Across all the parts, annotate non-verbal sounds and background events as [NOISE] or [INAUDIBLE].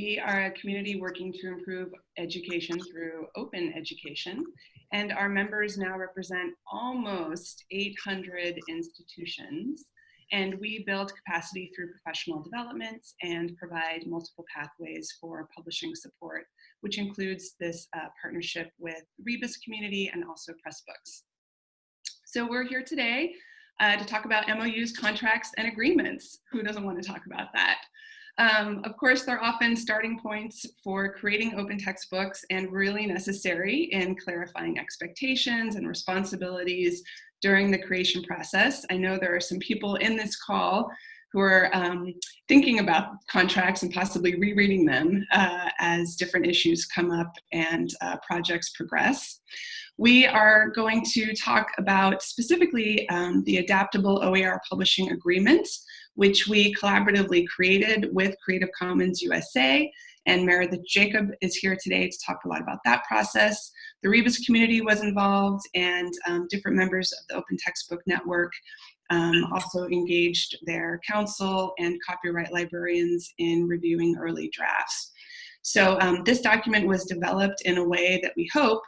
We are a community working to improve education through open education, and our members now represent almost 800 institutions. And we build capacity through professional developments and provide multiple pathways for publishing support, which includes this uh, partnership with Rebus Community and also Pressbooks. So we're here today uh, to talk about MOUs, contracts, and agreements. Who doesn't want to talk about that? Um, of course, they're often starting points for creating open textbooks and really necessary in clarifying expectations and responsibilities during the creation process. I know there are some people in this call who are um, thinking about contracts and possibly rereading them uh, as different issues come up and uh, projects progress. We are going to talk about specifically um, the adaptable OER publishing agreement, which we collaboratively created with Creative Commons USA. And Meredith Jacob is here today to talk a lot about that process. The Rebus community was involved and um, different members of the Open Textbook Network um, also engaged their counsel and copyright librarians in reviewing early drafts. So um, this document was developed in a way that we hope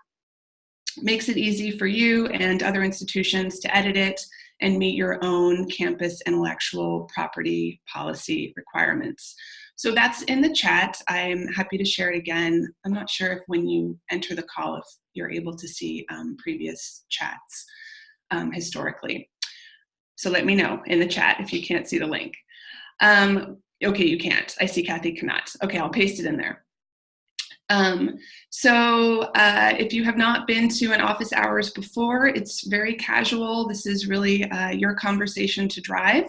makes it easy for you and other institutions to edit it and meet your own campus intellectual property policy requirements. So that's in the chat. I'm happy to share it again. I'm not sure if when you enter the call, if you're able to see um, previous chats um, historically. So let me know in the chat if you can't see the link. Um, okay, you can't. I see Kathy cannot. Okay, I'll paste it in there. Um, so uh, if you have not been to an office hours before, it's very casual. This is really uh, your conversation to drive.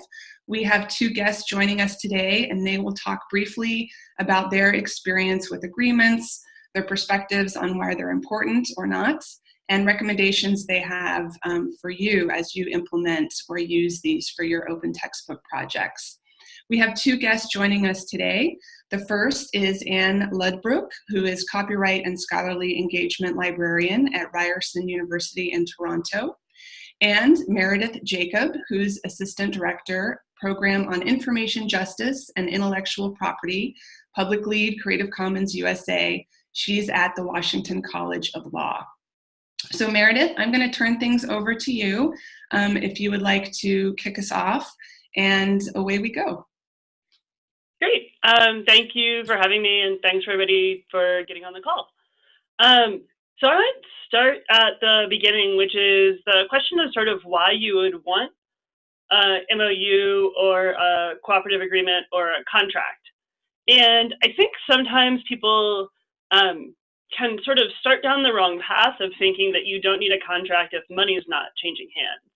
We have two guests joining us today, and they will talk briefly about their experience with agreements, their perspectives on why they're important or not, and recommendations they have um, for you as you implement or use these for your open textbook projects. We have two guests joining us today. The first is Anne Ludbrook, who is Copyright and Scholarly Engagement Librarian at Ryerson University in Toronto, and Meredith Jacob, who's Assistant Director, Program on Information Justice and Intellectual Property, Public Lead Creative Commons USA. She's at the Washington College of Law. So Meredith, I'm going to turn things over to you um, if you would like to kick us off, and away we go. Um, thank you for having me, and thanks for everybody for getting on the call. Um, so I would start at the beginning, which is the question of sort of why you would want a MOU or a cooperative agreement or a contract. And I think sometimes people um, can sort of start down the wrong path of thinking that you don't need a contract if money is not changing hands.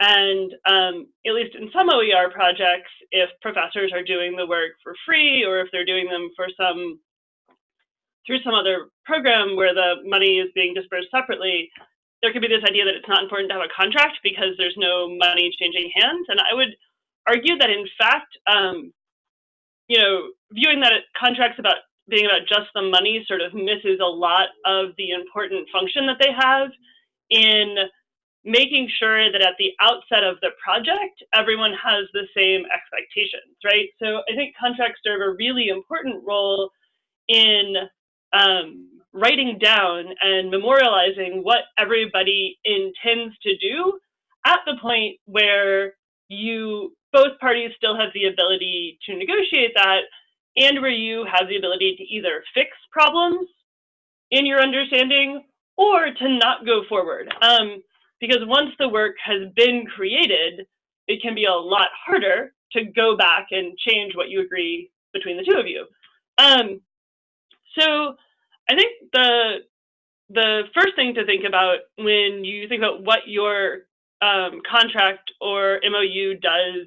And um, at least in some OER projects, if professors are doing the work for free or if they're doing them for some through some other program where the money is being dispersed separately, there could be this idea that it's not important to have a contract because there's no money changing hands. And I would argue that in fact, um, you know, viewing that contracts about being about just the money sort of misses a lot of the important function that they have in making sure that at the outset of the project, everyone has the same expectations, right? So I think contracts serve a really important role in um, writing down and memorializing what everybody intends to do at the point where you both parties still have the ability to negotiate that and where you have the ability to either fix problems in your understanding or to not go forward. Um, because once the work has been created, it can be a lot harder to go back and change what you agree between the two of you. Um, so I think the the first thing to think about when you think about what your um, contract or MOU does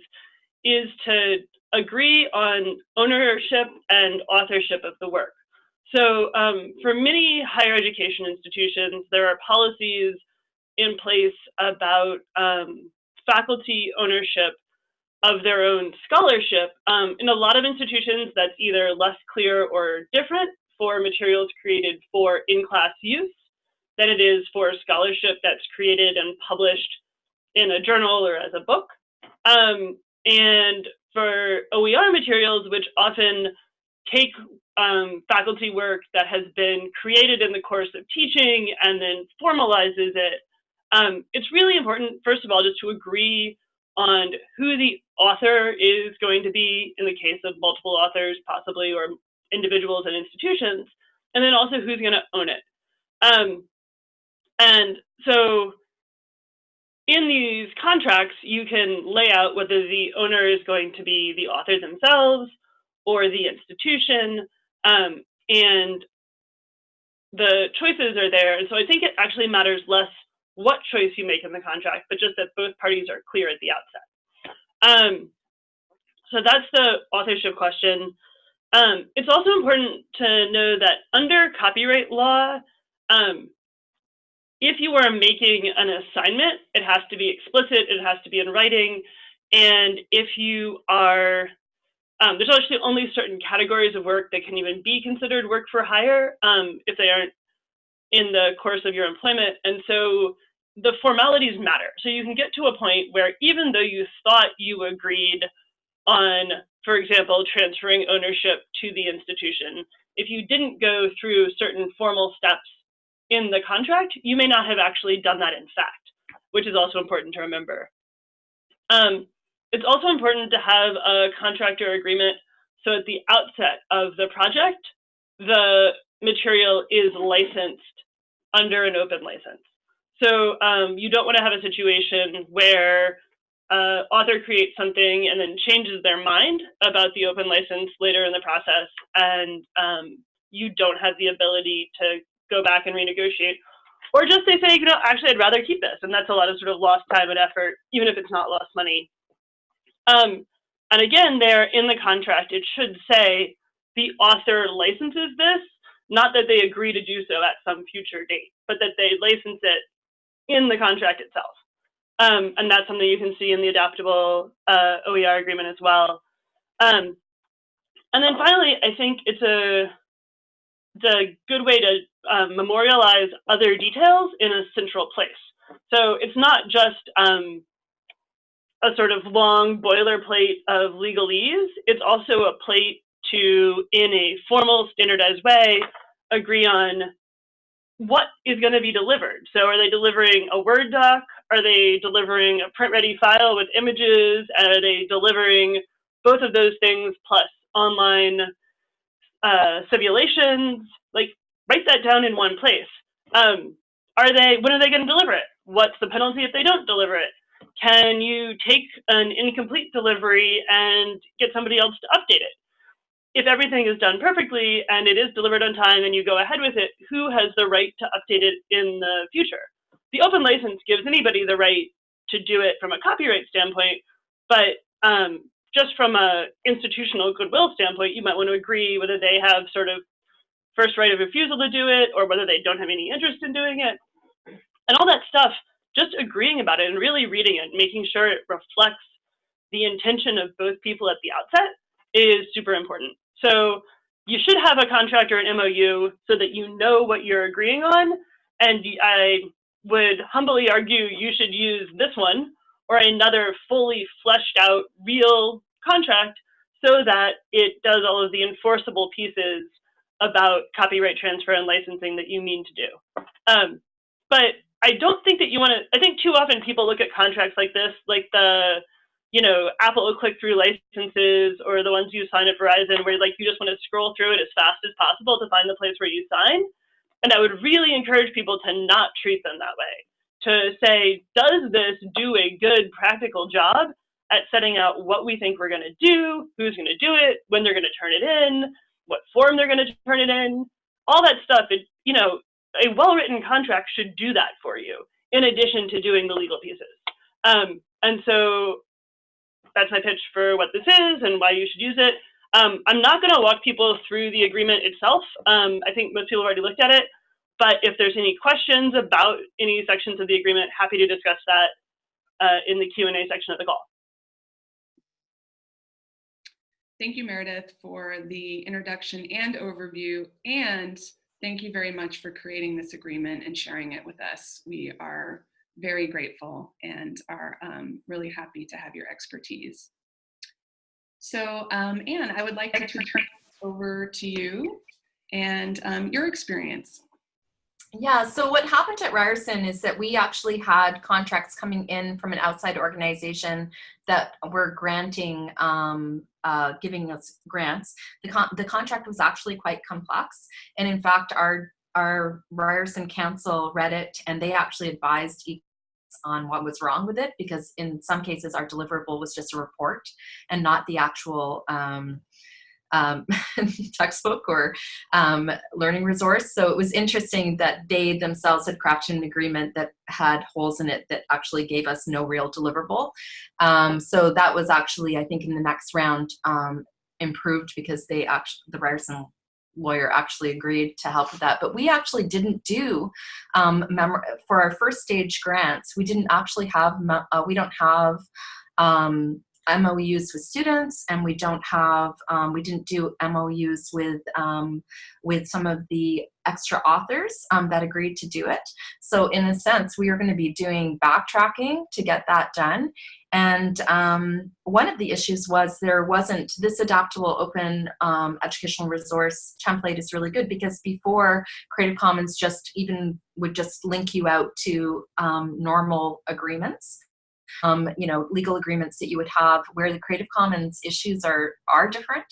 is to agree on ownership and authorship of the work. So um, for many higher education institutions, there are policies in place about um, faculty ownership of their own scholarship. Um, in a lot of institutions, that's either less clear or different for materials created for in-class use than it is for scholarship that's created and published in a journal or as a book. Um, and for OER materials, which often take um, faculty work that has been created in the course of teaching and then formalizes it, um, it's really important, first of all, just to agree on who the author is going to be in the case of multiple authors, possibly, or individuals and institutions, and then also who's going to own it. Um, and so in these contracts, you can lay out whether the owner is going to be the author themselves or the institution, um, and the choices are there. And so I think it actually matters less what choice you make in the contract, but just that both parties are clear at the outset. Um, so that's the authorship question. Um, it's also important to know that under copyright law, um, if you are making an assignment, it has to be explicit, it has to be in writing, and if you are, um, there's actually only certain categories of work that can even be considered work for hire um, if they aren't in the course of your employment. And so the formalities matter. So you can get to a point where even though you thought you agreed on, for example, transferring ownership to the institution, if you didn't go through certain formal steps in the contract, you may not have actually done that in fact, which is also important to remember. Um, it's also important to have a contractor agreement so at the outset of the project, the material is licensed under an open license. So um, you don't want to have a situation where uh, author creates something and then changes their mind about the open license later in the process, and um, you don't have the ability to go back and renegotiate. Or just they say, you know, actually, I'd rather keep this. And that's a lot of sort of lost time and effort, even if it's not lost money. Um, and again, there in the contract, it should say the author licenses this, not that they agree to do so at some future date, but that they license it in the contract itself. Um, and that's something you can see in the adaptable uh, OER agreement as well. Um, and then finally, I think it's a, it's a good way to um, memorialize other details in a central place. So it's not just um, a sort of long boilerplate of legalese, it's also a plate to, in a formal, standardized way, agree on what is going to be delivered. So are they delivering a Word doc? Are they delivering a print-ready file with images? Are they delivering both of those things plus online uh, simulations? Like write that down in one place. Um, are they, when are they going to deliver it? What's the penalty if they don't deliver it? Can you take an incomplete delivery and get somebody else to update it? If everything is done perfectly and it is delivered on time and you go ahead with it, who has the right to update it in the future? The open license gives anybody the right to do it from a copyright standpoint, but um, just from a institutional goodwill standpoint, you might want to agree whether they have sort of first right of refusal to do it or whether they don't have any interest in doing it. And all that stuff, just agreeing about it and really reading it, making sure it reflects the intention of both people at the outset is super important. So you should have a contract or an MOU so that you know what you're agreeing on. And I would humbly argue you should use this one or another fully fleshed out real contract so that it does all of the enforceable pieces about copyright transfer and licensing that you mean to do. Um, but I don't think that you want to, I think too often people look at contracts like this, like the, you know, Apple click-through licenses or the ones you sign at Verizon where like you just want to scroll through it as fast as possible to find the place where you sign. And I would really encourage people to not treat them that way. To say, does this do a good practical job at setting out what we think we're going to do, who's going to do it, when they're going to turn it in, what form they're going to turn it in, all that stuff. It, you know, a well-written contract should do that for you, in addition to doing the legal pieces. Um, and so that's my pitch for what this is and why you should use it. Um, I'm not going to walk people through the agreement itself. Um, I think most people have already looked at it. But if there's any questions about any sections of the agreement, happy to discuss that uh, in the Q&A section of the call. Thank you, Meredith, for the introduction and overview. And thank you very much for creating this agreement and sharing it with us. We are very grateful and are um, really happy to have your expertise. So um, Anne, I would like to turn over to you and um, your experience. Yeah, so what happened at Ryerson is that we actually had contracts coming in from an outside organization that were granting, um, uh, giving us grants. The, con the contract was actually quite complex. And in fact, our, our Ryerson Counsel read it and they actually advised on what was wrong with it because in some cases our deliverable was just a report and not the actual um, um, [LAUGHS] textbook or um, learning resource. So it was interesting that they themselves had crafted an agreement that had holes in it that actually gave us no real deliverable. Um, so that was actually, I think in the next round, um, improved because they actually, the Ryerson lawyer actually agreed to help with that. But we actually didn't do, um, for our first stage grants, we didn't actually have, uh, we don't have um, MOUs with students and we don't have, um, we didn't do MOUs with, um, with some of the extra authors um, that agreed to do it. So in a sense, we are gonna be doing backtracking to get that done. And um, one of the issues was there wasn't, this adaptable open um, educational resource template is really good because before Creative Commons just even would just link you out to um, normal agreements um, you know, legal agreements that you would have where the Creative Commons issues are, are different.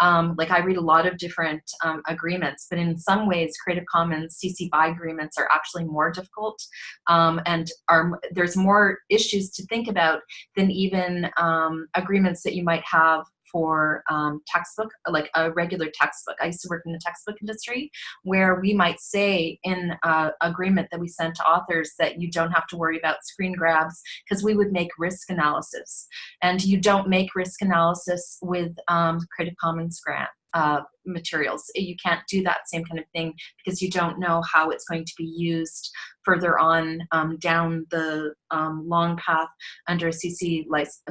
Um, like I read a lot of different um, agreements, but in some ways Creative Commons CC BY agreements are actually more difficult um, and are, there's more issues to think about than even um, agreements that you might have for um, textbook, like a regular textbook. I used to work in the textbook industry where we might say in uh, agreement that we send to authors that you don't have to worry about screen grabs because we would make risk analysis. And you don't make risk analysis with um, Creative Commons grant uh, materials. You can't do that same kind of thing because you don't know how it's going to be used further on um, down the um, long path under a CC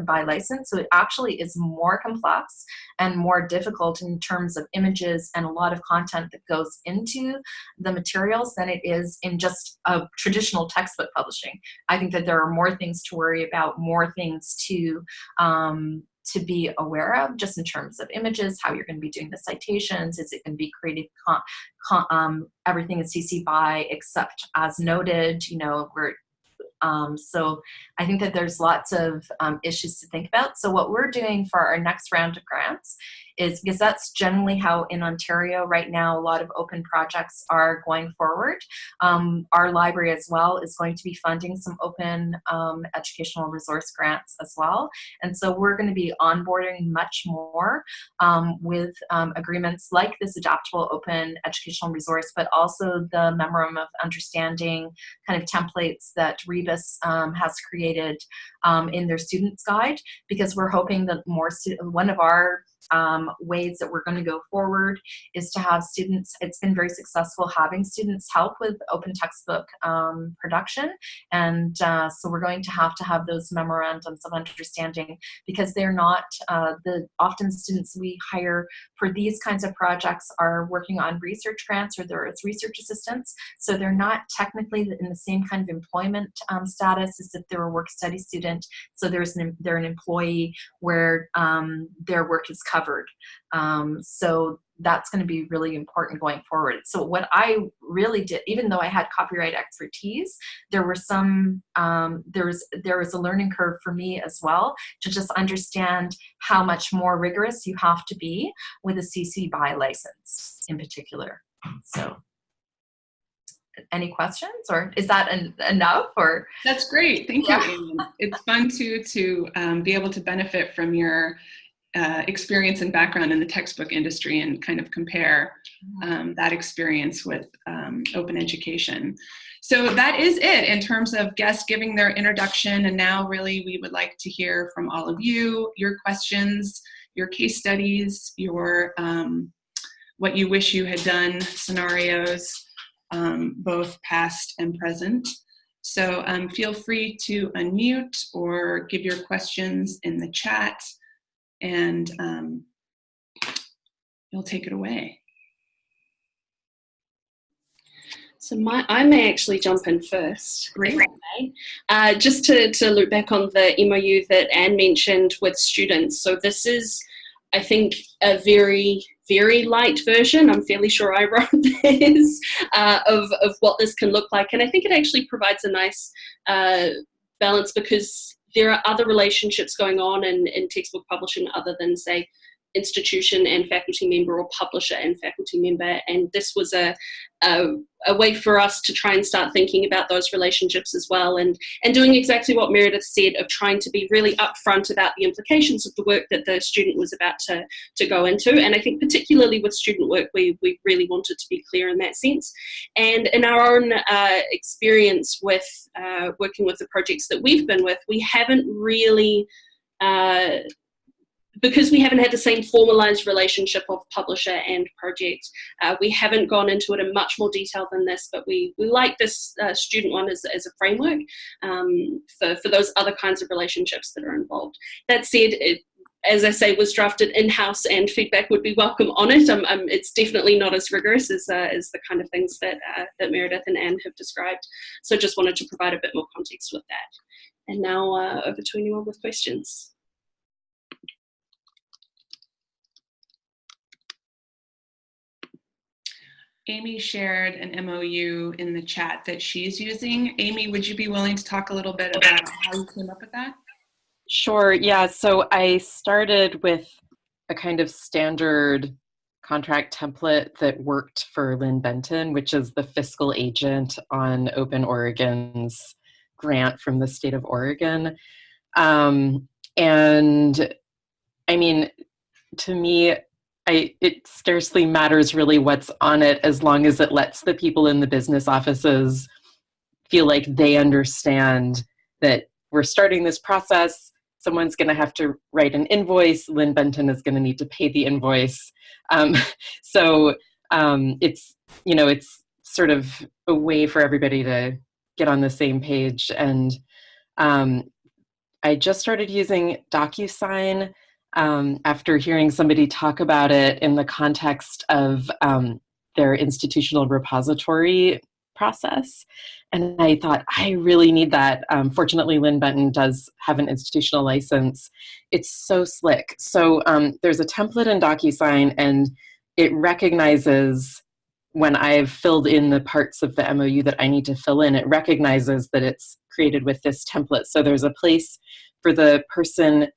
BY license. So it actually is more complex and more difficult in terms of images and a lot of content that goes into the materials than it is in just a traditional textbook publishing. I think that there are more things to worry about, more things to um, to be aware of just in terms of images, how you're going to be doing the citations, is it going to be created, um, everything is CC BY except as noted, you know, where um, so I think that there's lots of um, issues to think about. So what we're doing for our next round of grants is because that's generally how in Ontario right now a lot of open projects are going forward. Um, our library as well is going to be funding some open um, educational resource grants as well. And so we're going to be onboarding much more um, with um, agreements like this adaptable open educational resource, but also the memorandum of understanding kind of templates that Rebus um, has created um, in their students guide because we're hoping that more one of our um, ways that we're going to go forward is to have students, it's been very successful having students help with open textbook um, production. And uh, so we're going to have to have those memorandums of understanding because they're not, uh, the often students we hire for these kinds of projects are working on research grants or they're research assistants. So they're not technically in the same kind of employment um, status as if they're a work study student. So there's an, they're an employee where um, their work is covered. Um, so that's going to be really important going forward. So what I really did, even though I had copyright expertise, there were some, um, there was there was a learning curve for me as well to just understand how much more rigorous you have to be with a CC BY license in particular. So any questions or is that en enough or that's great thank yeah. you it's fun to to um, be able to benefit from your uh, experience and background in the textbook industry and kind of compare um, that experience with um, open education. So that is it in terms of guests giving their introduction and now really we would like to hear from all of you, your questions, your case studies, your um, what you wish you had done scenarios, um, both past and present. So um, feel free to unmute or give your questions in the chat and um, you'll take it away. So my, I may actually jump in first. Great. Uh, just to, to look back on the MOU that Anne mentioned with students. So this is I think a very, very light version, I'm fairly sure I [LAUGHS] wrote this, uh, of, of what this can look like. And I think it actually provides a nice uh, balance because there are other relationships going on in, in textbook publishing other than, say, institution and faculty member or publisher and faculty member. And this was a, a, a, way for us to try and start thinking about those relationships as well and and doing exactly what Meredith said of trying to be really upfront about the implications of the work that the student was about to, to go into. And I think particularly with student work we, we really wanted to be clear in that sense. And in our own uh, experience with uh, working with the projects that we've been with we haven't really uh, because we haven't had the same formalized relationship of publisher and project, uh, we haven't gone into it in much more detail than this, but we, we like this uh, student one as, as a framework um, for, for those other kinds of relationships that are involved. That said, it, as I say, was drafted in-house and feedback would be welcome on it. Um, um, it's definitely not as rigorous as, uh, as the kind of things that, uh, that Meredith and Anne have described. So just wanted to provide a bit more context with that. And now uh, over to anyone with questions. Amy shared an MOU in the chat that she's using. Amy, would you be willing to talk a little bit about how you came up with that? Sure, yeah. So I started with a kind of standard contract template that worked for Linn-Benton, which is the fiscal agent on Open Oregon's grant from the state of Oregon. Um, and I mean, to me, I, it scarcely matters really what's on it as long as it lets the people in the business offices feel like they understand that we're starting this process. Someone's going to have to write an invoice. Linn-Benton is going to need to pay the invoice. Um, [LAUGHS] so um, it's you know it's sort of a way for everybody to get on the same page. And um, I just started using DocuSign um, after hearing somebody talk about it in the context of um, their institutional repository process. And I thought, I really need that. Um, fortunately, Linn-Benton does have an institutional license. It's so slick. So um, there's a template in DocuSign, and it recognizes when I've filled in the parts of the MOU that I need to fill in, it recognizes that it's created with this template. So there's a place for the person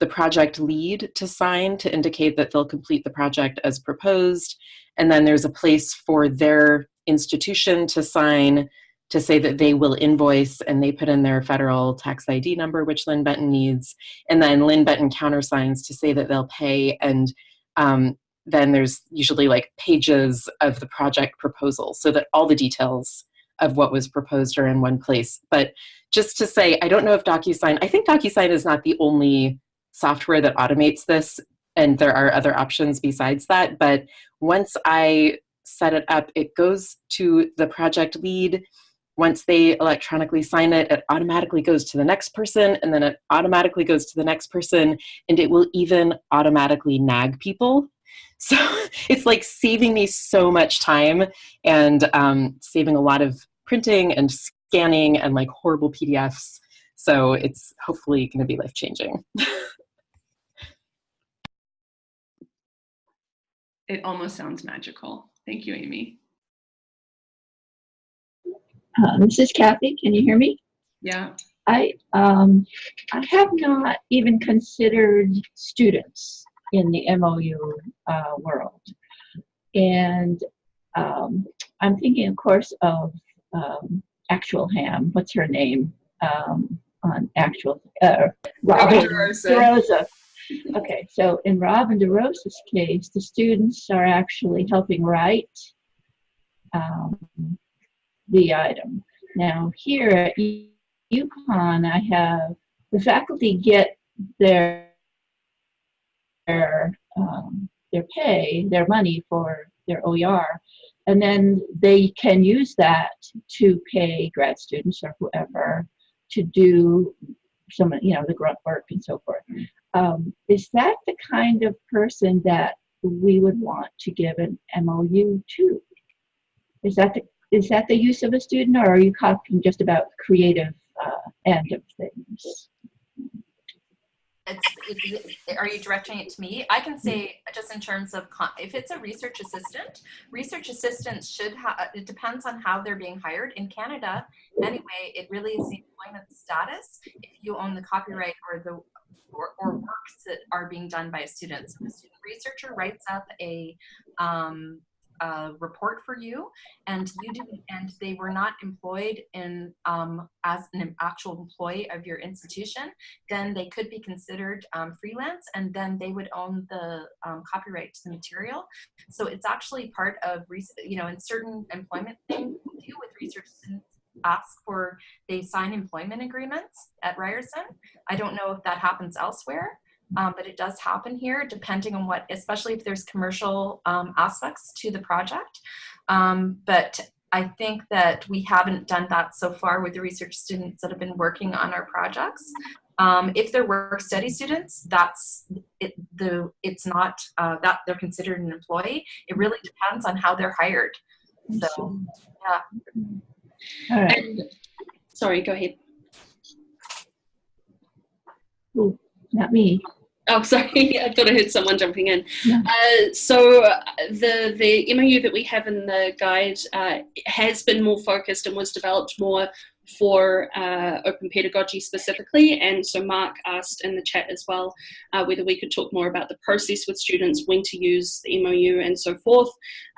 the project lead to sign to indicate that they'll complete the project as proposed. And then there's a place for their institution to sign to say that they will invoice and they put in their federal tax ID number, which Linn-Benton needs. And then Linn-Benton countersigns to say that they'll pay. And um, then there's usually like pages of the project proposal so that all the details of what was proposed are in one place. But just to say, I don't know if DocuSign, I think DocuSign is not the only software that automates this and there are other options besides that. But once i set it up it goes to the project lead. Once they electronically sign it it automatically goes to the next person and then it automatically goes to the next person and it will even automatically nag people. [LAUGHS] So it's like saving me so much time and um, saving a lot of printing and scanning and like horrible pdfs so it's hopefully going to be life changing [LAUGHS] it almost sounds magical. Thank you, Amy. Uh, this is Kathy. Can you hear me? Yeah. I um, I have not even considered students in the MOU uh, world, and um, I'm thinking, of course, of um, Actual Ham. What's her name um, on Actual? Uh, Robin DeRosa. Okay, so in Robin DeRosa's case, the students are actually helping write um, the item. Now here at UConn, I have the faculty get their their um, their pay, their money for their OER, and then they can use that to pay grad students or whoever to do some, you know, the grunt work and so forth. Um, is that the kind of person that we would want to give an MOU to? Is that the is that the use of a student, or are you talking just about creative uh, end of things? It's, it, are you directing it to me? I can say just in terms of if it's a research assistant, research assistants should have. It depends on how they're being hired in Canada. Anyway, it really is the employment status. If you own the copyright or the or, or works that are being done by a student. So the student researcher writes up a um, a report for you and you do and they were not employed in um, as an actual employee of your institution then they could be considered um, freelance and then they would own the um, copyright to the material so it's actually part of you know in certain employment things we do with research ask for they sign employment agreements at Ryerson. I don't know if that happens elsewhere, um, but it does happen here depending on what, especially if there's commercial um, aspects to the project. Um, but I think that we haven't done that so far with the research students that have been working on our projects. Um, if they're work study students, that's it, the it's not uh, that they're considered an employee. It really depends on how they're hired. So, yeah. All right. And, sorry, go ahead. Ooh, not me. Oh, [LAUGHS] sorry. I thought I heard someone jumping in. Uh, so uh, the the MOU that we have in the guide uh, has been more focused and was developed more for uh, open pedagogy specifically. And so Mark asked in the chat as well uh, whether we could talk more about the process with students, when to use the MOU and so forth.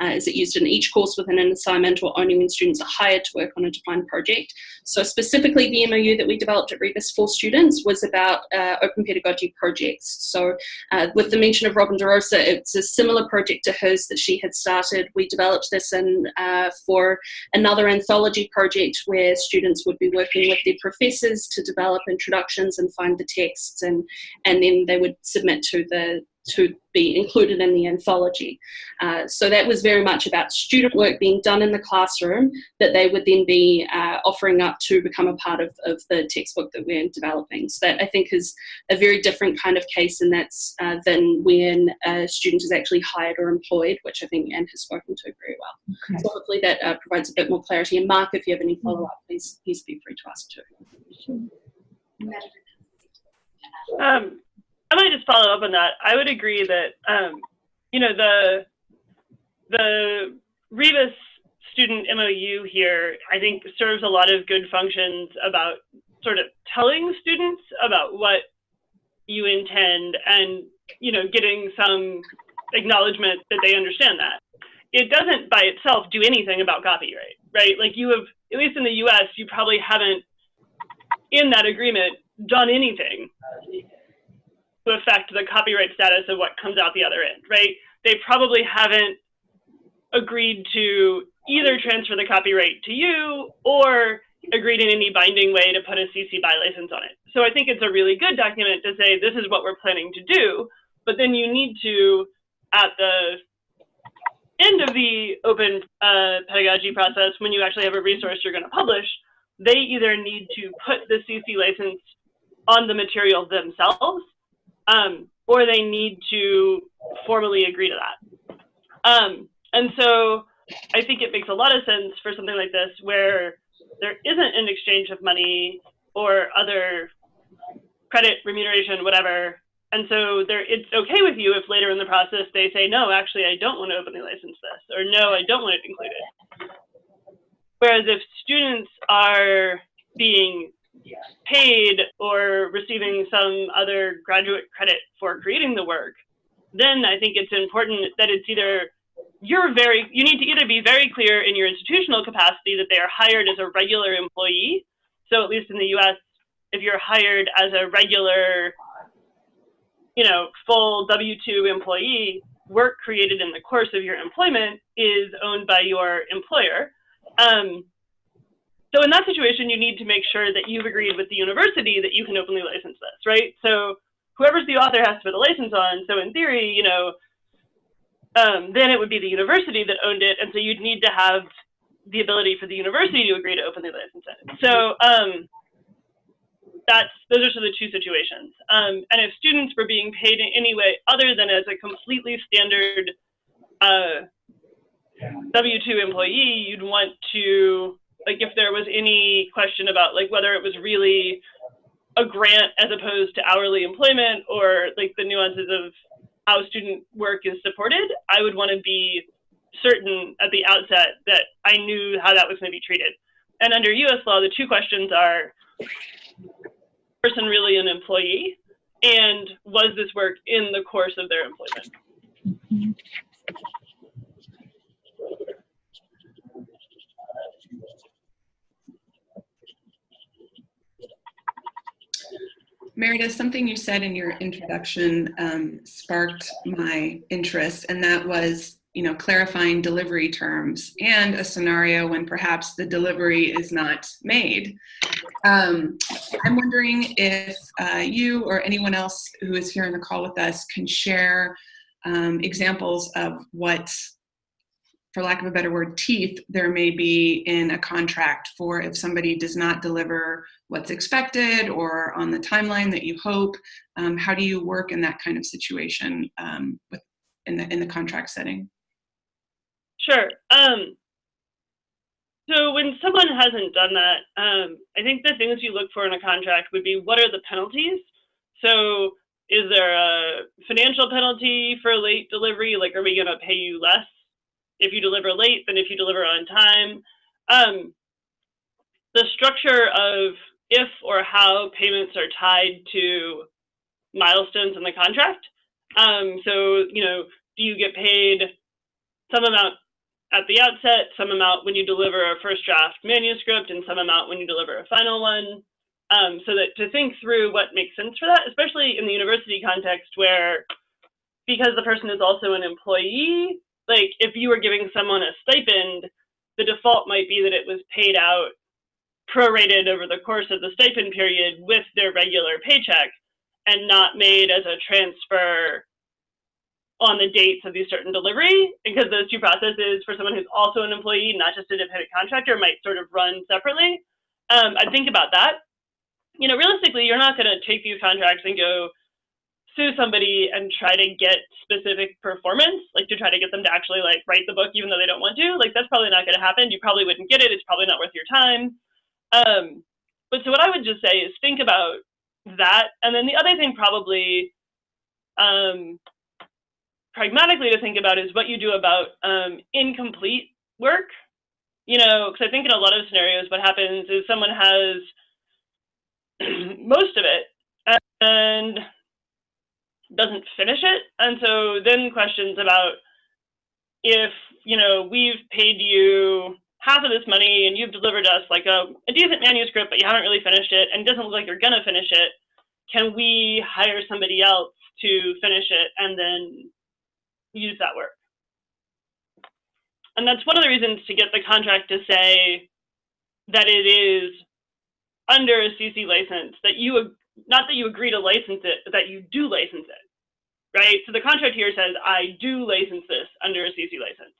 Uh, is it used in each course within an assignment or only when students are hired to work on a defined project? So specifically the MOU that we developed at Rebus for students was about uh, open pedagogy projects. So uh, with the mention of Robin DeRosa, it's a similar project to hers that she had started. We developed this in uh, for another anthology project where students students would be working with their professors to develop introductions and find the texts and, and then they would submit to the to be included in the anthology. Uh, so that was very much about student work being done in the classroom that they would then be uh, offering up to become a part of, of the textbook that we're developing. So that I think is a very different kind of case and that's uh, than when a student is actually hired or employed, which I think Anne has spoken to very well. Okay. So hopefully that uh, provides a bit more clarity. And Mark, if you have any follow-up, please, please be free to ask too. Um, I might just follow up on that. I would agree that um, you know the the Rebus student MOU here, I think serves a lot of good functions about sort of telling students about what you intend and you know getting some acknowledgement that they understand that. It doesn't by itself do anything about copyright, right? Like you have, at least in the US, you probably haven't in that agreement done anything to affect the copyright status of what comes out the other end, right? They probably haven't agreed to either transfer the copyright to you or agreed in any binding way to put a CC BY license on it. So I think it's a really good document to say this is what we're planning to do, but then you need to, at the end of the open uh, pedagogy process, when you actually have a resource you're going to publish, they either need to put the CC license on the material themselves um, or they need to formally agree to that. Um, and so I think it makes a lot of sense for something like this where there isn't an exchange of money or other credit, remuneration, whatever. And so there, it's okay with you if later in the process they say, no, actually, I don't want to openly license this, or no, I don't want it included. Whereas if students are being paid or receiving some other graduate credit for creating the work, then I think it's important that it's either you're very, you need to either be very clear in your institutional capacity that they are hired as a regular employee. So at least in the US, if you're hired as a regular, you know, full W-2 employee, work created in the course of your employment is owned by your employer. Um, so in that situation, you need to make sure that you've agreed with the university that you can openly license this, right? So whoever's the author has to put the license on. So in theory, you know, um, then it would be the university that owned it, and so you'd need to have the ability for the university to agree to openly license it. So um, that's those are sort of the two situations. Um, and if students were being paid in any way other than as a completely standard uh, W-2 employee, you'd want to like if there was any question about like whether it was really a grant as opposed to hourly employment or like the nuances of how student work is supported, I would want to be certain at the outset that I knew how that was going to be treated. And under US law, the two questions are person really an employee and was this work in the course of their employment? Meredith, something you said in your introduction um, sparked my interest, and that was, you know, clarifying delivery terms and a scenario when perhaps the delivery is not made. Um, I'm wondering if uh, you or anyone else who is here on the call with us can share um, examples of what for lack of a better word, teeth there may be in a contract for if somebody does not deliver what's expected or on the timeline that you hope. Um, how do you work in that kind of situation um, with, in, the, in the contract setting? Sure. Um, so when someone hasn't done that, um, I think the things you look for in a contract would be what are the penalties? So is there a financial penalty for late delivery? Like, are we going to pay you less if you deliver late than if you deliver on time. Um, the structure of if or how payments are tied to milestones in the contract. Um, so, you know, do you get paid some amount at the outset, some amount when you deliver a first draft manuscript, and some amount when you deliver a final one? Um, so that to think through what makes sense for that, especially in the university context where because the person is also an employee, like if you were giving someone a stipend, the default might be that it was paid out prorated over the course of the stipend period with their regular paycheck and not made as a transfer on the dates of these certain delivery because those two processes for someone who's also an employee, not just a dependent contractor, might sort of run separately. Um, I think about that. You know, realistically, you're not going to take these contracts and go sue somebody and try to get specific performance, like to try to get them to actually like write the book even though they don't want to, like that's probably not going to happen. You probably wouldn't get it. It's probably not worth your time. Um, but so what I would just say is think about that, and then the other thing probably um, pragmatically to think about is what you do about um, incomplete work. You know, because I think in a lot of scenarios, what happens is someone has [CLEARS THROAT] most of it, and doesn't finish it. And so then questions about if, you know, we've paid you half of this money and you've delivered us like a, a decent manuscript, but you haven't really finished it and it doesn't look like you're gonna finish it, can we hire somebody else to finish it and then use that work? And that's one of the reasons to get the contract to say that it is under a CC license, that you not that you agree to license it, but that you do license it, right? So the contract here says, I do license this under a CC license,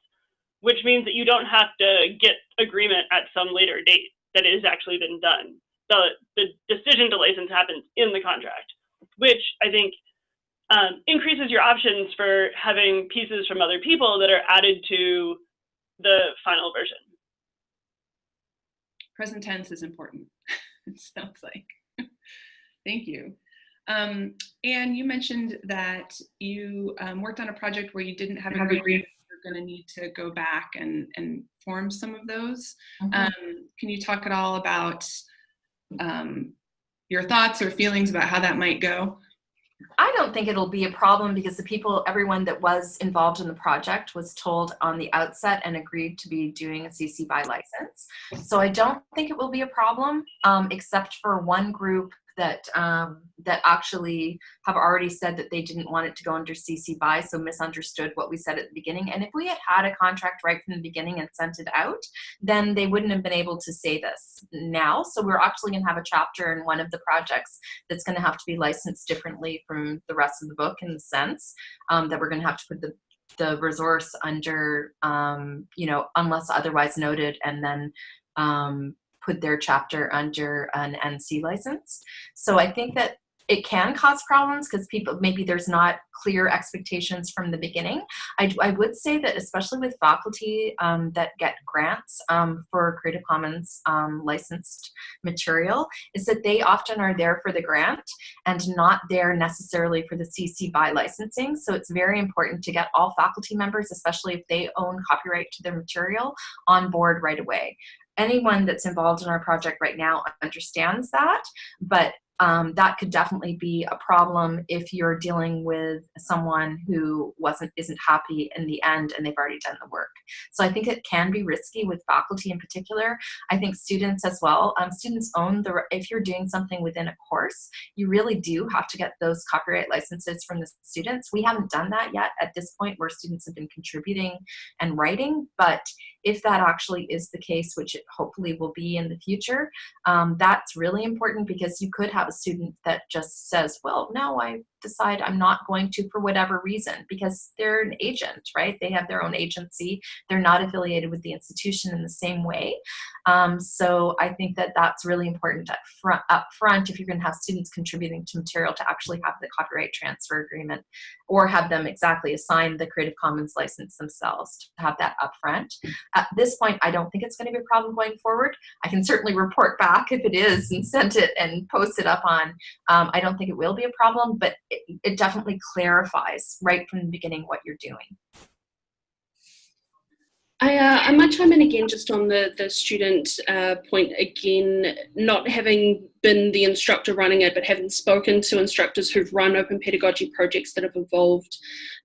which means that you don't have to get agreement at some later date that it has actually been done. The, the decision to license happens in the contract, which I think um, increases your options for having pieces from other people that are added to the final version. Present tense is important, [LAUGHS] it sounds like. Thank you. Um, and you mentioned that you um, worked on a project where you didn't have an agreement. You're going to need to go back and, and form some of those. Mm -hmm. um, can you talk at all about um, your thoughts or feelings about how that might go? I don't think it'll be a problem because the people, everyone that was involved in the project was told on the outset and agreed to be doing a CC BY license. So I don't think it will be a problem, um, except for one group that um, that actually have already said that they didn't want it to go under CC BY, so misunderstood what we said at the beginning. And if we had had a contract right from the beginning and sent it out, then they wouldn't have been able to say this now. So we're actually going to have a chapter in one of the projects that's going to have to be licensed differently from the rest of the book in the sense um, that we're going to have to put the the resource under, um, you know, unless otherwise noted, and then um, put their chapter under an NC license. So I think that it can cause problems because people maybe there's not clear expectations from the beginning. I, I would say that especially with faculty um, that get grants um, for Creative Commons um, licensed material is that they often are there for the grant and not there necessarily for the CC BY licensing. So it's very important to get all faculty members, especially if they own copyright to their material, on board right away anyone that's involved in our project right now understands that, but um, that could definitely be a problem if you're dealing with someone who wasn't isn't happy in the end and they've already done the work. So I think it can be risky with faculty in particular. I think students as well. Um, students own the if you're doing something within a course, you really do have to get those copyright licenses from the students. We haven't done that yet at this point where students have been contributing and writing, but if that actually is the case, which it hopefully will be in the future, um, that's really important because you could have a student that just says, well, no, I decide I'm not going to for whatever reason because they're an agent, right? They have their own agency. They're not affiliated with the institution in the same way. Um, so I think that that's really important up front, up front if you're going to have students contributing to material to actually have the copyright transfer agreement or have them exactly assign the Creative Commons license themselves to have that upfront. At this point, I don't think it's going to be a problem going forward. I can certainly report back if it is and send it and post it up on. Um, I don't think it will be a problem, but it, it definitely clarifies right from the beginning what you're doing. I, uh, I might chime in again just on the, the student uh, point again, not having been the instructor running it, but having spoken to instructors who've run open pedagogy projects that have involved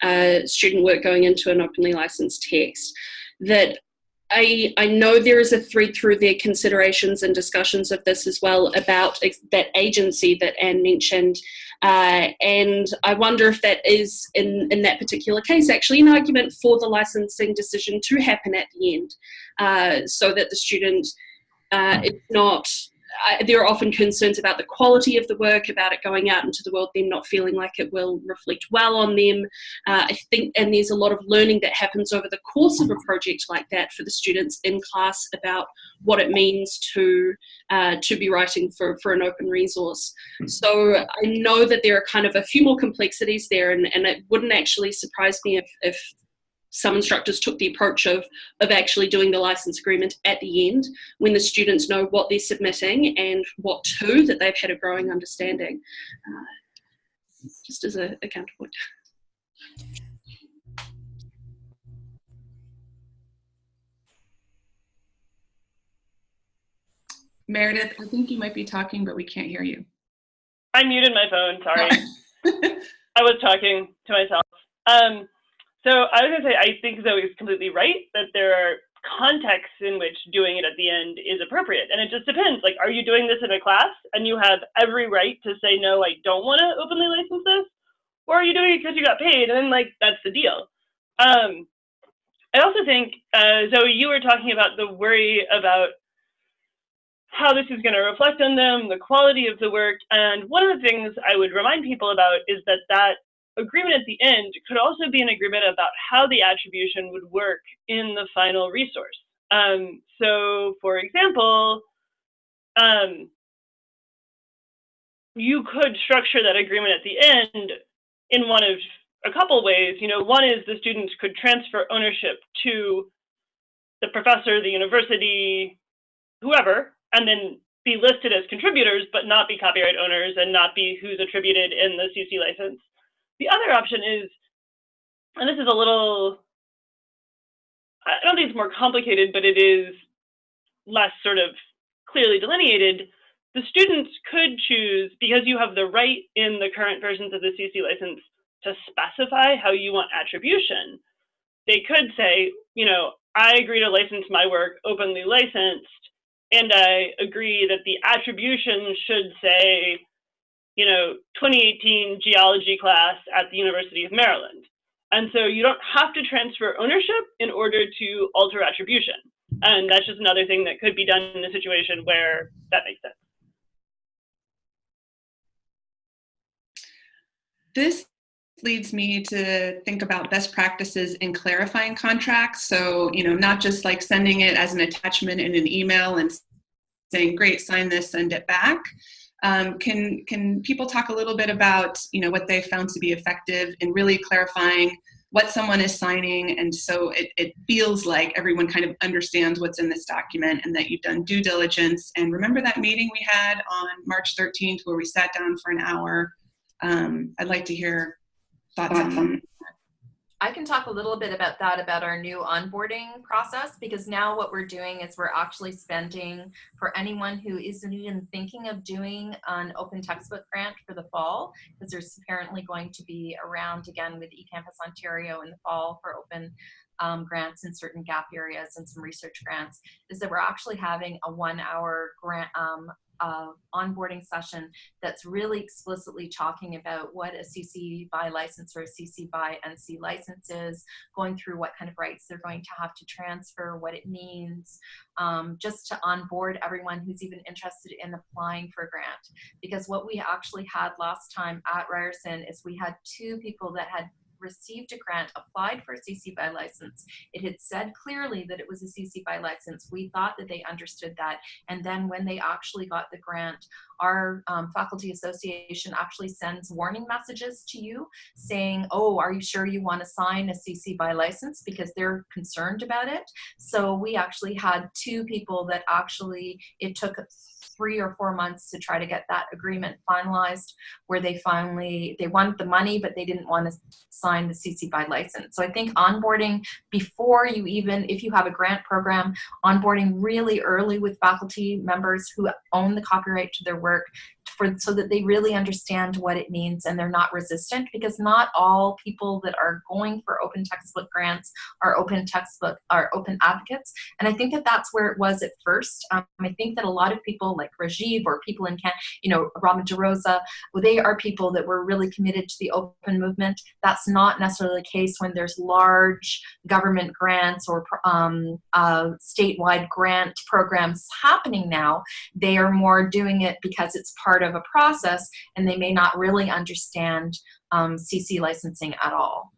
uh, student work going into an openly licensed text, that I, I know there is a thread through their considerations and discussions of this as well about that agency that Anne mentioned. Uh, and I wonder if that is, in, in that particular case, actually an argument for the licensing decision to happen at the end uh, so that the student uh, is not I, there are often concerns about the quality of the work, about it going out into the world, them not feeling like it will reflect well on them. Uh, I think, and there's a lot of learning that happens over the course of a project like that for the students in class about what it means to uh, to be writing for, for an open resource. So I know that there are kind of a few more complexities there, and, and it wouldn't actually surprise me if, if some instructors took the approach of, of actually doing the license agreement at the end when the students know what they're submitting and what to, that they've had a growing understanding. Uh, just as a, a counterpoint. Meredith, I think you might be talking, but we can't hear you. I muted my phone, sorry. [LAUGHS] I was talking to myself. Um, so I was going to say, I think Zoe is completely right that there are contexts in which doing it at the end is appropriate. And it just depends. Like, are you doing this in a class and you have every right to say, no, I don't want to openly license this? Or are you doing it because you got paid? And then, like, that's the deal. Um, I also think, uh, Zoe, you were talking about the worry about how this is going to reflect on them, the quality of the work. And one of the things I would remind people about is that that agreement at the end could also be an agreement about how the attribution would work in the final resource. Um, so, for example, um, you could structure that agreement at the end in one of a couple ways. You know, one is the students could transfer ownership to the professor, the university, whoever, and then be listed as contributors, but not be copyright owners and not be who's attributed in the CC license. The other option is, and this is a little, I don't think it's more complicated, but it is less sort of clearly delineated. The students could choose, because you have the right in the current versions of the CC license to specify how you want attribution. They could say, you know, I agree to license my work openly licensed, and I agree that the attribution should say you know, 2018 geology class at the University of Maryland. And so you don't have to transfer ownership in order to alter attribution. And that's just another thing that could be done in a situation where that makes sense. This leads me to think about best practices in clarifying contracts. So, you know, not just like sending it as an attachment in an email and saying, great, sign this, send it back, Um, can can people talk a little bit about you know what they found to be effective in really clarifying what someone is signing? And so it, it feels like everyone kind of understands what's in this document and that you've done due diligence. And remember that meeting we had on march 13th where we sat down for an hour? Um, i'd like to hear thoughts on I can talk a little bit about that, about our new onboarding process, because now what we're doing is we're actually spending for anyone who isn't even thinking of doing an open textbook grant for the fall, because there's apparently going to be around again with eCampus Ontario in the fall for open um, grants in certain gap areas and some research grants, is that we're actually having a one hour grant um, uh, onboarding session that's really explicitly talking about what a CC BY license or a CC BY NC license is, going through what kind of rights they're going to have to transfer, what it means, um, just to onboard everyone who's even interested in applying for a grant. Because what we actually had last time at Ryerson is we had two people that had received a grant, applied for a CC BY license. It had said clearly that it was a CC BY license. We thought that they understood that. And then when they actually got the grant, our um, faculty association actually sends warning messages to you saying, oh, are you sure you want to sign a CC BY license? Because they're concerned about it. So we actually had two people that actually, it took three or four months to try to get that agreement finalized where they finally they wanted the money but they didn't want to sign the CC BY license. So I think onboarding before you even if you have a grant program, onboarding really early with faculty members who own the copyright to their work for so that they really understand what it means and they're not resistant because not all people that are going for open textbook grants are open textbook are open advocates. And i think that that's where it was at first. Um, i think that a lot of people like rajiv or people in can you know Robin DeRosa, they are people that were really committed to the open movement. That's not necessarily the case when there's large government grants or um, uh, statewide grant programs happening now. They are more doing it because it's part part of a process and they may not really understand um, CC licensing at all.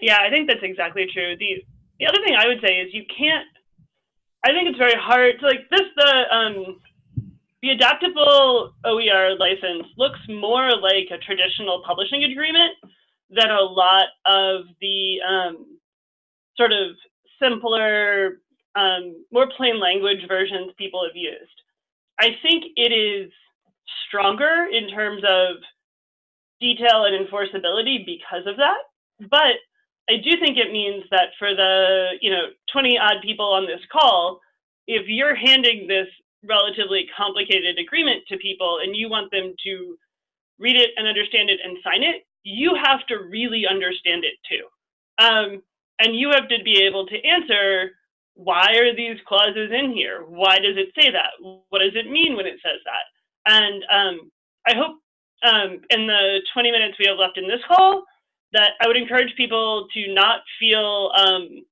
Yeah, I think that's exactly true. The the other thing I would say is you can't. I think it's very hard to like this. The um, the adaptable OER license looks more like a traditional publishing agreement than a lot of the um, sort of simpler um, more plain language versions people have used. I think it is stronger in terms of detail and enforceability because of that. But I do think it means that for the you know 20 odd people on this call, if you're handing this relatively complicated agreement to people and you want them to read it and understand it and sign it, you have to really understand it too. Um, and you have to be able to answer why are these clauses in here? Why does it say that? What does it mean when it says that? And um, I hope um, in the 20 minutes we have left in this call that I would encourage people to not feel um,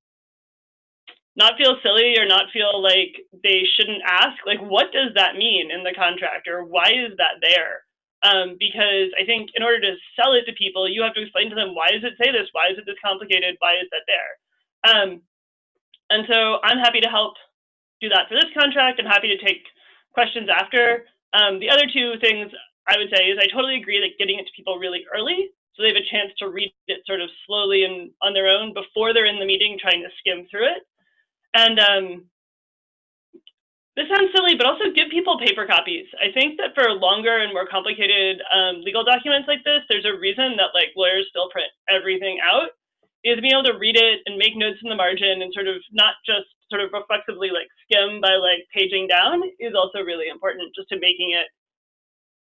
not feel silly or not feel like they shouldn't ask like what does that mean in the contract or why is that there um, because I think in order to sell it to people you have to explain to them why does it say this why is it this complicated why is that there um, and so I'm happy to help do that for this contract. I'm happy to take questions after. Um, the other two things I would say is I totally agree that getting it to people really early so they have a chance to read it sort of slowly and on their own before they're in the meeting trying to skim through it. And um, this sounds silly, but also give people paper copies. I think that for longer and more complicated um, legal documents like this, there's a reason that like lawyers still print everything out is being able to read it and make notes in the margin and sort of not just sort of reflexively like skim by like paging down is also really important just to making it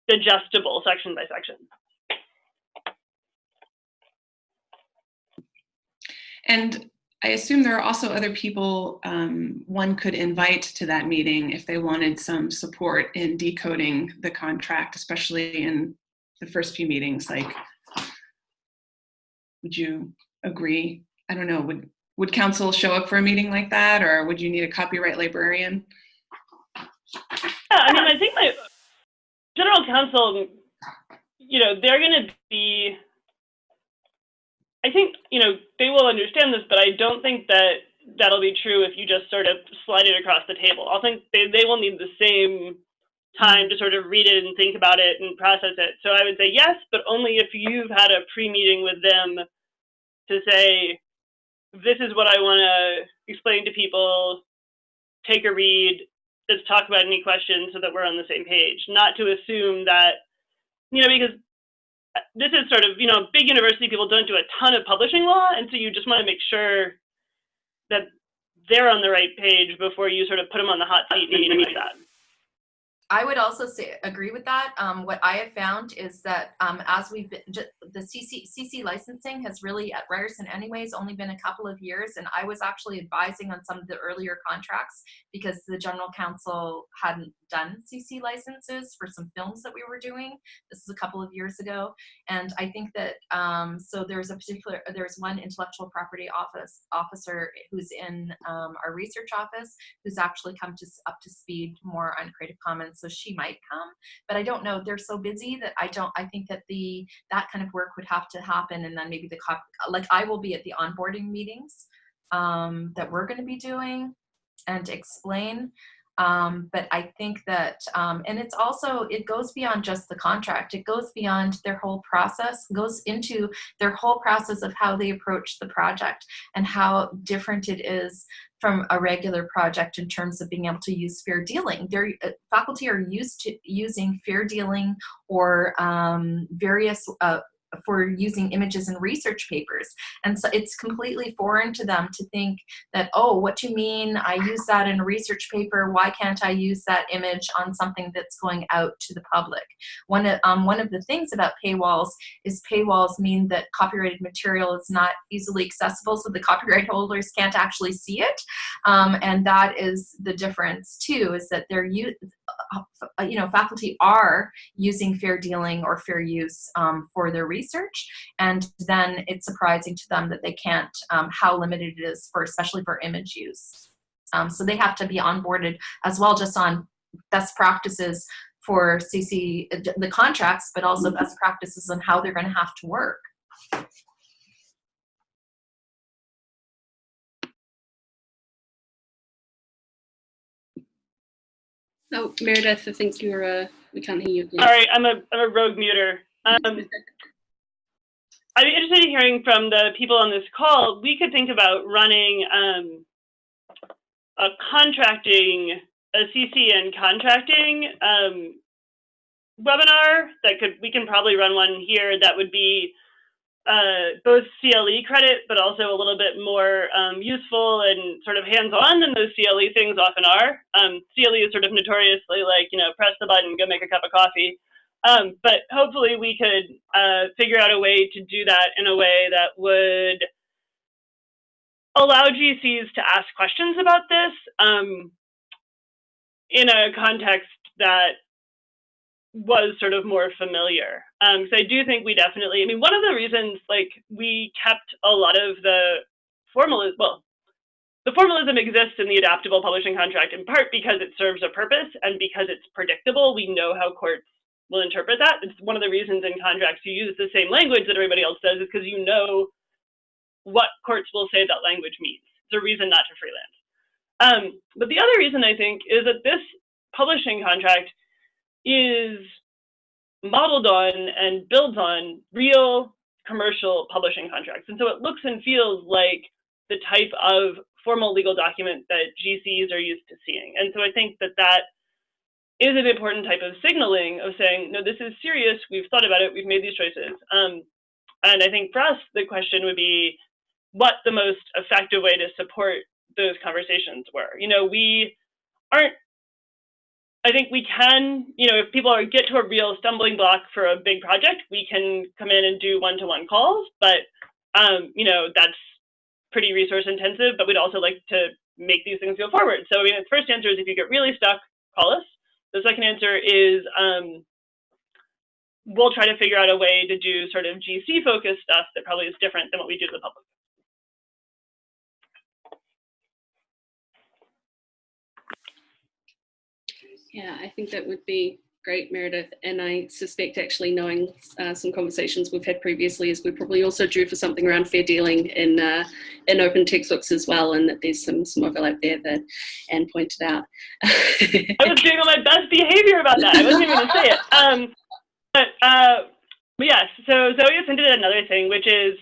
digestible section by section. And I assume there are also other people um, one could invite to that meeting if they wanted some support in decoding the contract, especially in the first few meetings. Like, would you agree? I don't know, would, would counsel show up for a meeting like that or would you need a copyright librarian? Yeah, I mean, I think my general counsel, you know, they're going to be, I think, you know, they will understand this, but I don't think that that'll be true if you just sort of slide it across the table. I think they, they will need the same time to sort of read it and think about it and process it. So I would say yes, but only if you've had a pre-meeting with them to say, this is what I want to explain to people, take a read, let's talk about any questions so that we're on the same page. Not to assume that, you know, because uh, this is sort of, you know, big university people don't do a ton of publishing law, and so you just want to make sure that they're on the right page before you sort of put them on the hot seat and anything like that. I would also say agree with that. Um, what I have found is that um, as we've been, the CC, CC licensing has really at Ryerson anyways only been a couple of years, and I was actually advising on some of the earlier contracts because the general counsel hadn't done CC licenses for some films that we were doing. This is a couple of years ago, and I think that um, so there's a particular there's one intellectual property office officer who's in um, our research office who's actually come to up to speed more on Creative Commons so she might come but i don't know they're so busy that i don't i think that the that kind of work would have to happen and then maybe the cop like i will be at the onboarding meetings um, that we're going to be doing and explain um, but i think that um, and it's also it goes beyond just the contract it goes beyond their whole process goes into their whole process of how they approach the project and how different it is from a regular project in terms of being able to use fair dealing. Their uh, faculty are used to using fair dealing or um, various uh, for using images in research papers. And so it's completely foreign to them to think that, oh, what do you mean I use that in a research paper? Why can't I use that image on something that's going out to the public? One of, um, one of the things about paywalls is paywalls mean that copyrighted material is not easily accessible, so the copyright [LAUGHS] holders can't actually see it. Um, and that is the difference too, is that they're, you know, faculty are using fair dealing or fair use um, for their research, and then it's surprising to them that they can't, um, how limited it is for, especially for image use. Um, so they have to be onboarded as well, just on best practices for CC, the contracts, but also best practices on how they're going to have to work. Oh, Meredith, I think you're, uh, we can't hear you. All right, I'm a, I'm a rogue muter. Um, [LAUGHS] I'd be interested in hearing from the people on this call. We could think about running um, a contracting, a CCN contracting um, webinar that could, we can probably run one here that would be uh, both CLE credit, but also a little bit more um, useful and sort of hands-on than those CLE things often are. Um, CLE is sort of notoriously like, you know, press the button, go make a cup of coffee. Um, but hopefully we could uh, figure out a way to do that in a way that would allow GCs to ask questions about this um, in a context that was sort of more familiar. Um, so I do think we definitely, I mean, one of the reasons like we kept a lot of the formalism, well, the formalism exists in the adaptable publishing contract in part because it serves a purpose and because it's predictable. We know how courts will interpret that. It's one of the reasons in contracts you use the same language that everybody else does is because you know what courts will say that language means. It's a reason not to freelance. Um, but the other reason I think is that this publishing contract is modeled on and builds on real commercial publishing contracts. And so it looks and feels like the type of formal legal document that GCs are used to seeing. And so I think that that is an important type of signaling of saying, no, this is serious, we've thought about it, we've made these choices. Um, and I think for us, the question would be what the most effective way to support those conversations were. You know, we aren't I think we can, you know, if people are, get to a real stumbling block for a big project, we can come in and do one-to-one calls, but, um, you know, that's pretty resource intensive, but we'd also like to make these things go forward. So, I mean, the first answer is if you get really stuck, call us. The second answer is um, we'll try to figure out a way to do sort of GC focused stuff that probably is different than what we do to the public. Yeah, I think that would be Great, Meredith. And I suspect actually knowing uh, some conversations we've had previously is we're probably also due for something around fair dealing in uh, in open textbooks as well, and that there's some, some overlap there that Anne pointed out. [LAUGHS] I was doing all my best behavior about that. I wasn't even to say it. Um, but, uh, but yes, so Zoe has hinted at another thing, which is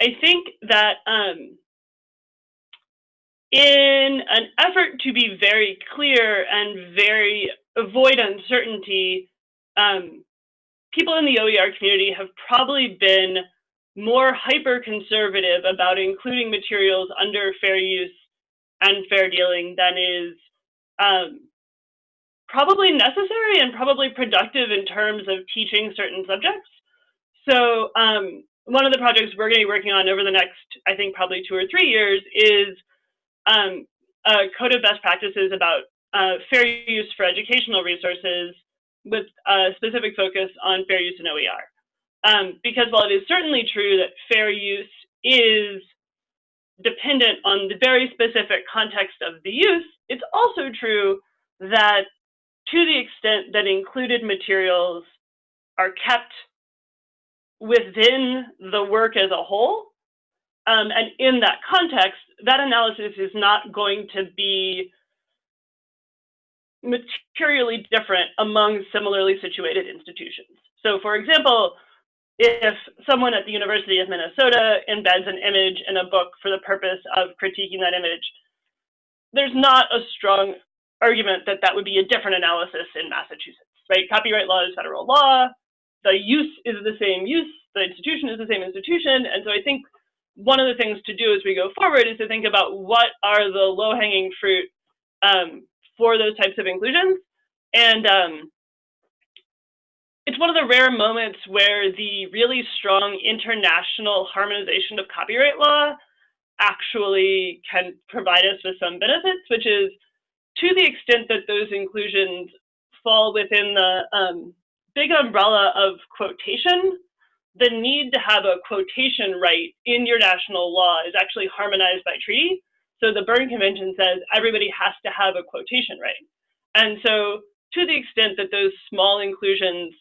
I think that um, in an effort to be very clear and very avoid uncertainty, um, people in the OER community have probably been more hyper conservative about including materials under fair use and fair dealing than is um, probably necessary and probably productive in terms of teaching certain subjects. So um, one of the projects we're going to be working on over the next, I think, probably two or three years is um, a code of best practices about uh, fair use for educational resources with a specific focus on fair use in OER. Um, because while it is certainly true that fair use is dependent on the very specific context of the use, it's also true that to the extent that included materials are kept within the work as a whole, um, and in that context, that analysis is not going to be materially different among similarly situated institutions. So for example, if someone at the University of Minnesota embeds an image in a book for the purpose of critiquing that image, there's not a strong argument that that would be a different analysis in Massachusetts, right? Copyright law is federal law. The use is the same use. The institution is the same institution. And so I think one of the things to do as we go forward is to think about what are the low-hanging fruit um, for those types of inclusions. And um, it's one of the rare moments where the really strong international harmonization of copyright law actually can provide us with some benefits, which is to the extent that those inclusions fall within the um, big umbrella of quotation, the need to have a quotation right in your national law is actually harmonized by treaty. So the Berne Convention says everybody has to have a quotation right. And so to the extent that those small inclusions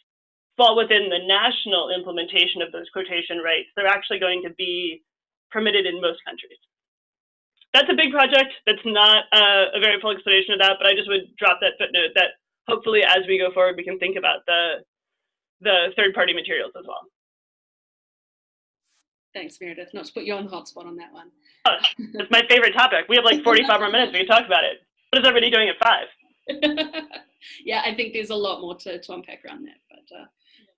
fall within the national implementation of those quotation rights, they're actually going to be permitted in most countries. That's a big project. That's not uh, a very full explanation of that, but I just would drop that footnote that hopefully as we go forward, we can think about the, the third-party materials as well. Thanks, Meredith. Not to put you on the hot spot on that one. Oh, it's my favorite topic. We have like [LAUGHS] 45 more minutes. We can talk about it. What is everybody doing at five? [LAUGHS] yeah, I think there's a lot more to, to unpack around that, but uh,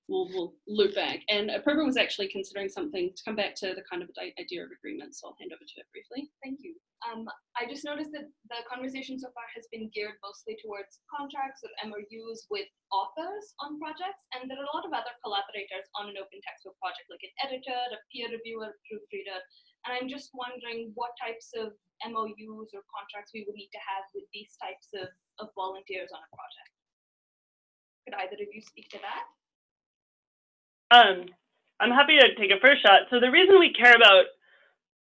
we'll, we'll loop back. And Apurva was actually considering something to come back to the kind of idea of agreement, so I'll hand over to it briefly. Thank you. Um, I just noticed that the conversation so far has been geared mostly towards contracts or MOUs with authors on projects, and there are a lot of other collaborators on an open textbook project, like an editor, a peer reviewer, a proofreader, and I'm just wondering what types of MOUs or contracts we would need to have with these types of, of volunteers on a project. Could either of you speak to that? Um, I'm happy to take a first shot. So the reason we care about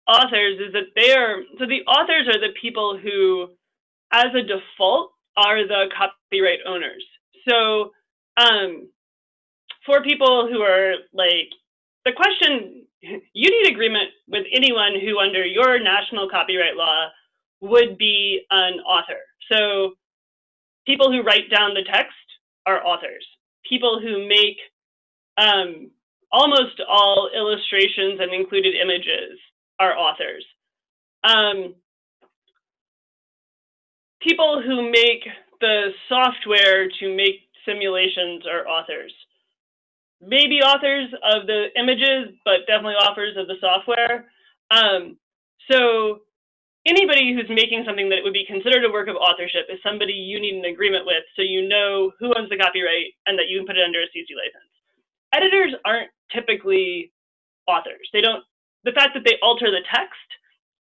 authors is that they are, so the authors are the people who, as a default, are the copyright owners. So um, for people who are like, the question, you need agreement with anyone who under your national copyright law would be an author. So people who write down the text are authors. People who make um, almost all illustrations and included images are authors. Um, people who make the software to make simulations are authors. Maybe authors of the images, but definitely authors of the software. Um, so anybody who's making something that would be considered a work of authorship is somebody you need an agreement with so you know who owns the copyright and that you can put it under a CC license. Editors aren't typically authors. They don't the fact that they alter the text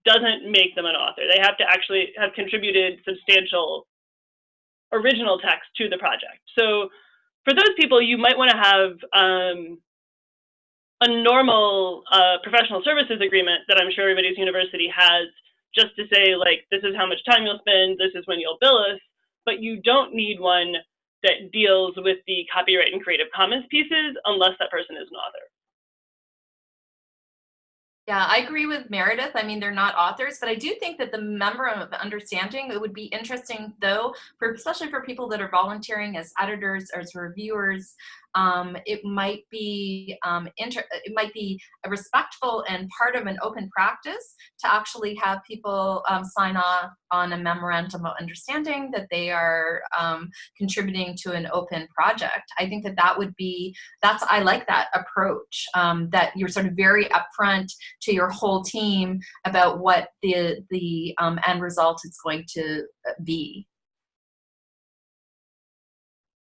doesn't make them an author. They have to actually have contributed substantial original text to the project. So for those people, you might want to have um, a normal uh, professional services agreement that I'm sure everybody's university has just to say like, this is how much time you'll spend, this is when you'll bill us, but you don't need one that deals with the copyright and Creative Commons pieces unless that person is an author. Yeah, I agree with Meredith. I mean, they're not authors, but I do think that the memorandum of understanding, it would be interesting though, for especially for people that are volunteering as editors or as reviewers, um, it might be um, inter- it might be respectful and part of an open practice to actually have people um, sign off on a memorandum of understanding that they are um, contributing to an open project. I think that that would be that's I like that approach um, that you're sort of very upfront to your whole team about what the the um, end result is going to be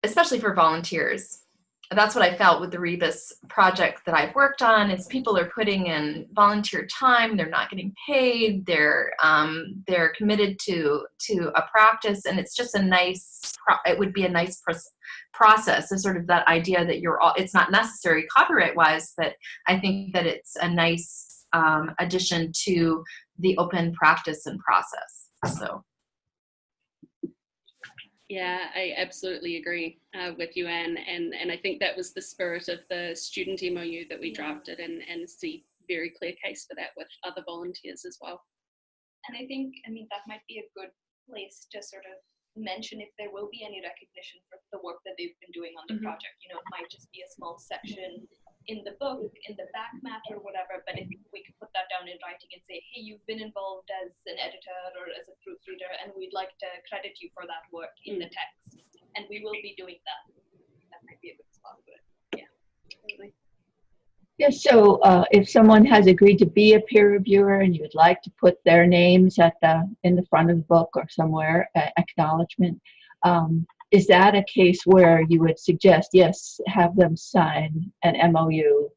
especially for volunteers that's what I felt with the Rebus project that I've worked on is people are putting in volunteer time, they're not getting paid, they're um, they're committed to to a practice, and it's just a nice. It would be a nice process. Is sort of that idea that you're all. It's not necessary copyright wise, but I think that it's a nice um, addition to the open practice and process. So. Yeah, I absolutely agree uh, with you, Anne. And, and I think that was the spirit of the student MOU that we drafted and, and see very clear case for that with other volunteers as well. And I think, I mean, that might be a good place to sort of mention if there will be any recognition for the work that they've been doing on the mm-hmm. project. You know, it might just be a small section in the book, in the back matter, or whatever, but if we could put that down in writing and say, hey, you've been involved as an editor or as a proofreader, and we'd like to credit you for that work in the text. And we will be doing that. That might be a good spot for it. Yeah. Totally. Yeah, so uh, if someone has agreed to be a peer reviewer and you'd like to put their names at the in the front of the book or somewhere, uh, acknowledgement, um, is that a case where you would suggest yes have them sign an mou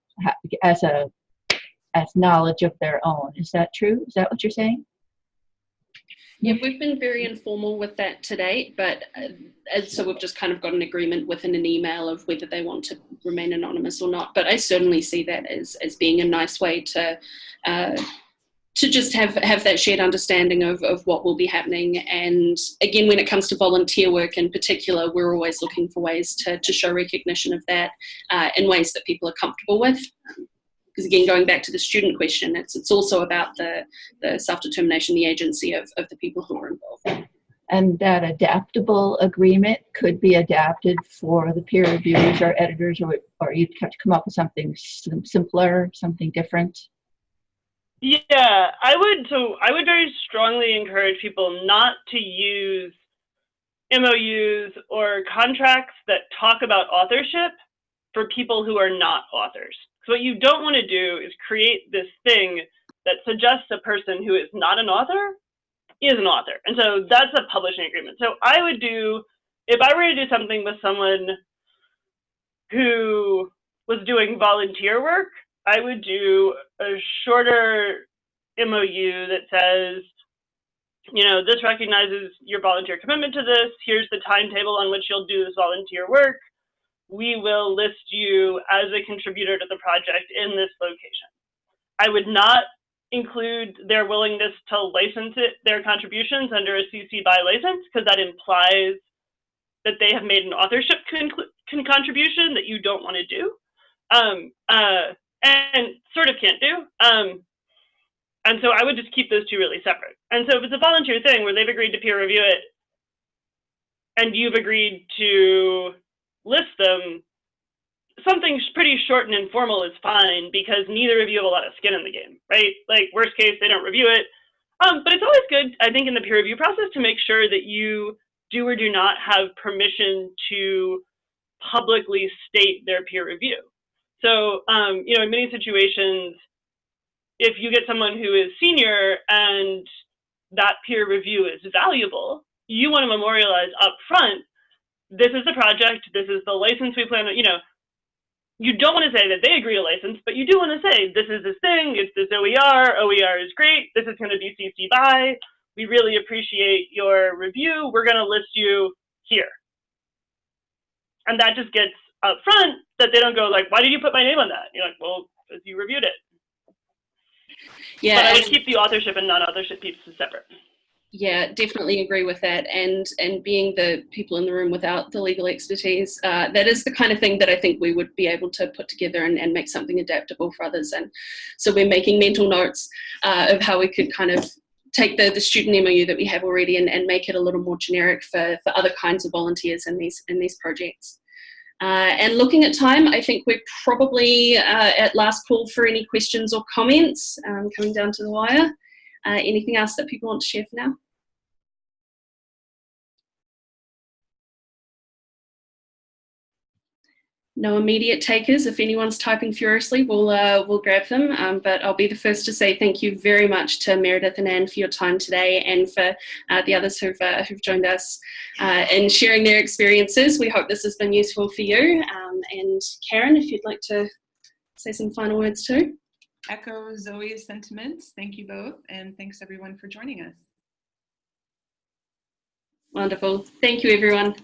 as a as knowledge of their own? Is that true? Is that what you're saying? Yeah we've been very informal with that to date but uh, so we've just kind of got an agreement within an email of whether they want to remain anonymous or not but i certainly see that as as being a nice way to uh, to just have have that shared understanding of, of what will be happening. And again when it comes to volunteer work in particular we're always looking for ways to, to show recognition of that uh, in ways that people are comfortable with. Because again going back to the student question it's it's also about the the self-determination the agency of, of the people who are involved. And that adaptable agreement could be adapted for the peer reviewers or editors or, or you'd have to come up with something simpler something different yeah, I would. So I would very strongly encourage people not to use MOUs or contracts that talk about authorship for people who are not authors. So what you don't want to do is create this thing that suggests a person who is not an author is an author. And so that's a publishing agreement. So I would do, if I were to do something with someone who was doing volunteer work, I would do a shorter MOU that says, you know, this recognizes your volunteer commitment to this. Here's the timetable on which you'll do this volunteer work. We will list you as a contributor to the project in this location. I would not include their willingness to license it, their contributions under a CC by license, because that implies that they have made an authorship con con contribution that you don't want to do. Um, uh, and sort of can't do. Um, and so I would just keep those two really separate. And so if it's a volunteer thing where they've agreed to peer review it and you've agreed to list them, something pretty short and informal is fine because neither of you have a lot of skin in the game, right? Like worst case, they don't review it. Um, but it's always good, I think, in the peer review process to make sure that you do or do not have permission to publicly state their peer review. So, um, you know, in many situations, if you get someone who is senior and that peer review is valuable, you want to memorialize up front, this is the project, this is the license we plan you know, you don't want to say that they agree to license, but you do want to say, this is this thing, it's this OER, OER is great, this is going to be CC by, we really appreciate your review, we're going to list you here. And that just gets up front that they don't go like, why did you put my name on that? You're like, well, because you reviewed it. Yeah. But I would keep the authorship and non-authorship pieces separate. Yeah, definitely agree with that. And and being the people in the room without the legal expertise, uh, that is the kind of thing that I think we would be able to put together and, and make something adaptable for others. And so we're making mental notes uh, of how we could kind of take the, the student MOU that we have already and, and make it a little more generic for, for other kinds of volunteers in these in these projects. Uh, and looking at time, I think we're probably uh, at last call for any questions or comments um, coming down to the wire. Uh, anything else that people want to share for now? No immediate takers. If anyone's typing furiously, we'll uh, we'll grab them. Um, but I'll be the first to say thank you very much to Meredith and Anne for your time today, and for uh, the others who've uh, who've joined us uh, in sharing their experiences. We hope this has been useful for you. Um, and Karen, if you'd like to say some final words too. Echo Zoe's sentiments. Thank you both, and thanks everyone for joining us. Wonderful. Thank you, everyone.